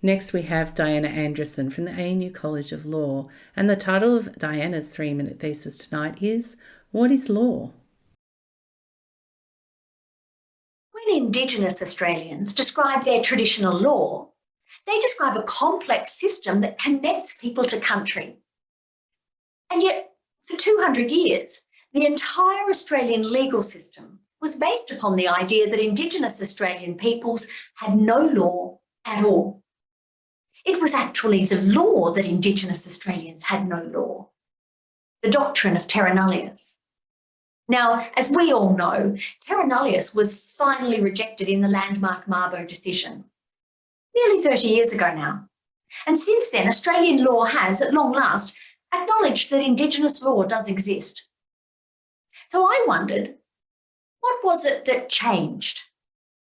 Next, we have Diana Anderson from the ANU College of Law, and the title of Diana's three minute thesis tonight is What is Law? When Indigenous Australians describe their traditional law, they describe a complex system that connects people to country. And yet, for 200 years, the entire Australian legal system was based upon the idea that Indigenous Australian peoples had no law at all. It was actually the law that Indigenous Australians had no law, the doctrine of terra nullius. Now, as we all know, terra nullius was finally rejected in the landmark Mabo decision, nearly 30 years ago now. And since then, Australian law has, at long last, acknowledged that Indigenous law does exist. So I wondered, what was it that changed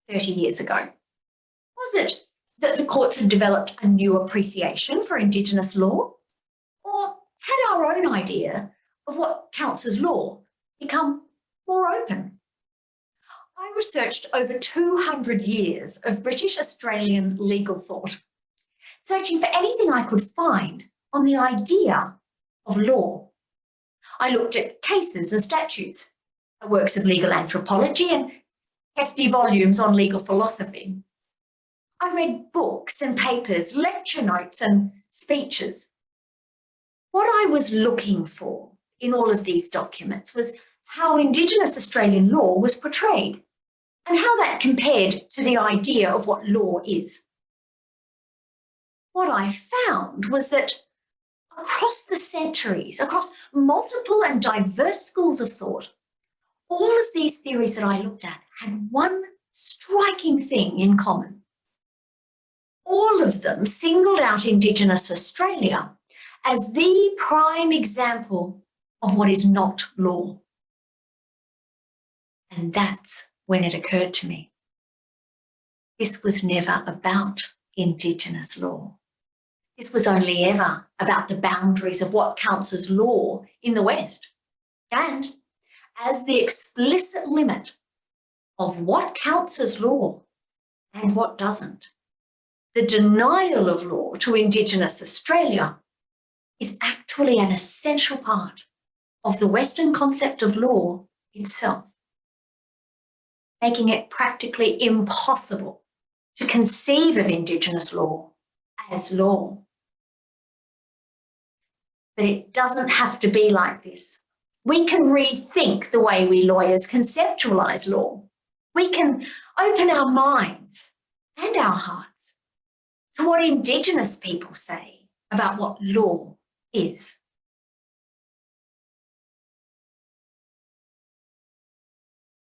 30 years ago? Was it that the courts had developed a new appreciation for Indigenous law? Or had our own idea of what counts as law become more open? I researched over 200 years of British Australian legal thought, searching for anything I could find on the idea of law. I looked at cases and statutes, works of legal anthropology and hefty volumes on legal philosophy. I read books and papers, lecture notes and speeches. What I was looking for in all of these documents was how Indigenous Australian law was portrayed and how that compared to the idea of what law is. What I found was that across the centuries, across multiple and diverse schools of thought, all of these theories that I looked at had one striking thing in common all of them singled out Indigenous Australia as the prime example of what is not law. And that's when it occurred to me. This was never about Indigenous law. This was only ever about the boundaries of what counts as law in the West. And as the explicit limit of what counts as law and what doesn't the denial of law to Indigenous Australia is actually an essential part of the Western concept of law itself, making it practically impossible to conceive of Indigenous law as law. But it doesn't have to be like this. We can rethink the way we lawyers conceptualise law. We can open our minds and our hearts to what Indigenous people say about what law is.